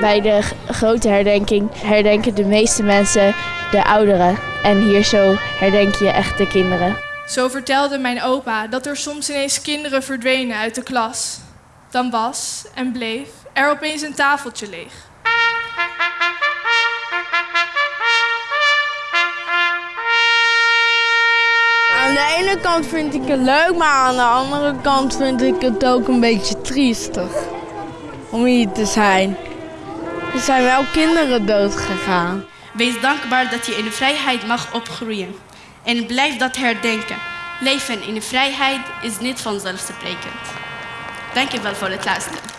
Bij de grote herdenking herdenken de meeste mensen de ouderen. En hier zo herdenk je echt de kinderen. Zo vertelde mijn opa dat er soms ineens kinderen verdwenen uit de klas. Dan was en bleef er opeens een tafeltje leeg. Aan de ene kant vind ik het leuk, maar aan de andere kant vind ik het ook een beetje triestig. Om hier te zijn. Er zijn wel kinderen dood gegaan. Wees dankbaar dat je in de vrijheid mag opgroeien. En blijf dat herdenken. Leven in de vrijheid is niet vanzelfsprekend. Dank je wel voor het luisteren.